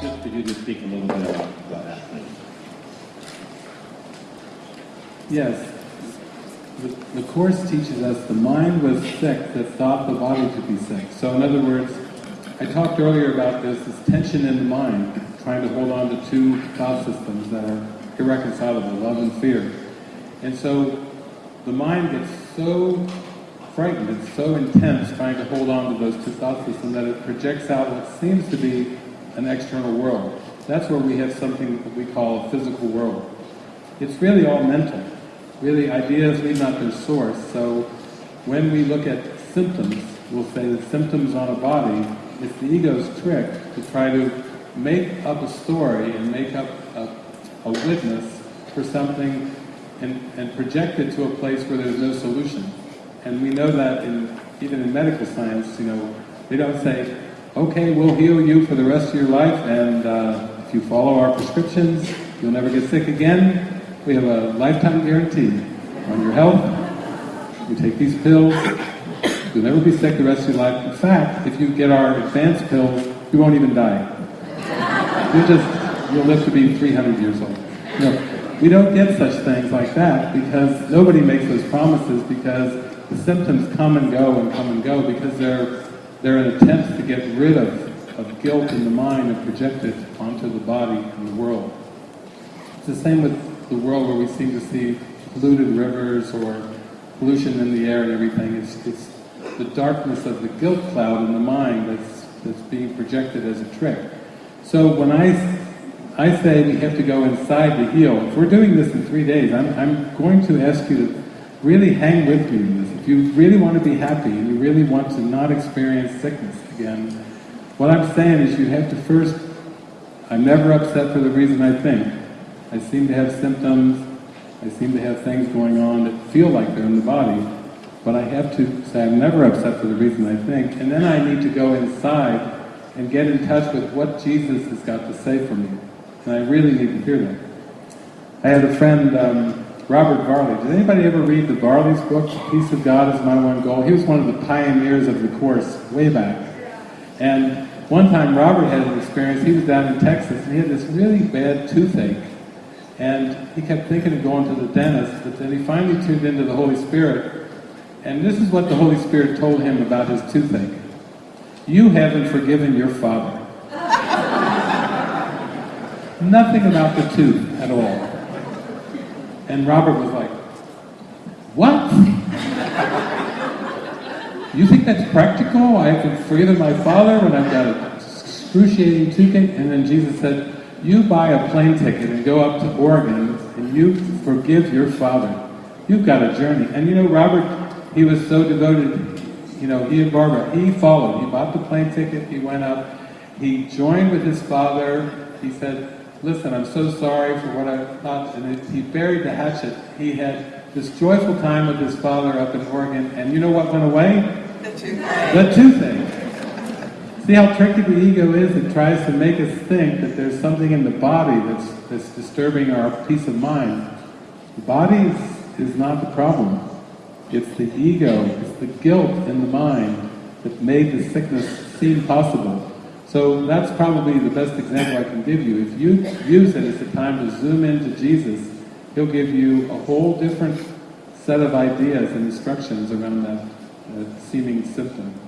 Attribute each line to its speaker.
Speaker 1: Just could you just speak a little bit about, about that.
Speaker 2: Yes. The, the Course teaches us the mind was sick that thought the body to be sick. So in other words, I talked earlier about this, this tension in the mind, trying to hold on to two thought systems that are irreconcilable, love and fear. And so the mind gets so frightened, it's so intense trying to hold on to those two thought systems that it projects out what seems to be an external world. That's where we have something that we call a physical world. It's really all mental. Really, ideas leave not their source. So when we look at symptoms, we'll say that symptoms on a body, it's the ego's trick to try to make up a story and make up a, a witness for something and, and project it to a place where there's no solution. And we know that in even in medical science, you know, they don't say, okay, we'll heal you for the rest of your life, and uh, if you follow our prescriptions, you'll never get sick again. We have a lifetime guarantee on your health. You take these pills, you'll never be sick the rest of your life. In fact, if you get our advanced pills, you won't even die. You'll just, you'll live to be 300 years old. No, we don't get such things like that because nobody makes those promises because the symptoms come and go and come and go because they're, they're an attempt to get rid of, of guilt in the mind and project it onto the body and the world. It's the same with the world where we seem to see polluted rivers or pollution in the air and everything. It's, it's the darkness of the guilt cloud in the mind that's, that's being projected as a trick. So when I, I say we have to go inside to heal, if we're doing this in three days, I'm, I'm going to ask you to really hang with me in this. If you really want to be happy and you really want to not experience sickness again, what I'm saying is you have to first, I'm never upset for the reason I think. I seem to have symptoms, I seem to have things going on that feel like they're in the body, but I have to say I'm never upset for the reason I think, and then I need to go inside and get in touch with what Jesus has got to say for me. And I really need to hear that. I had a friend, um, Robert Varley. Did anybody ever read the Varley's book, Peace of God is My One Goal? He was one of the pioneers of the Course way back. And one time Robert had an experience, he was down in Texas, and he had this really bad toothache. And he kept thinking of going to the dentist, but then he finally tuned into the Holy Spirit. And this is what the Holy Spirit told him about his toothache. You haven't forgiven your father. Nothing about the tooth at all. And Robert was like, what? You think that's practical? I to forgive my father when I've got a excruciating toothache? And then Jesus said, you buy a plane ticket and go up to Oregon and you forgive your father. You've got a journey. And you know, Robert, he was so devoted, you know, he and Barbara, he followed. He bought the plane ticket, he went up, he joined with his father, he said, listen, I'm so sorry for what I thought, and he buried the hatchet. He had this joyful time with his father up in Oregon, and you know what went away?
Speaker 3: The toothache.
Speaker 2: The toothache. See how tricky the ego is? It tries to make us think that there's something in the body that's, that's disturbing our peace of mind. The body is, is not the problem. It's the ego, it's the guilt in the mind that made the sickness seem possible. So that's probably the best example I can give you. If you use it as a time to zoom into Jesus, He'll give you a whole different set of ideas and instructions around that uh, seeming symptom.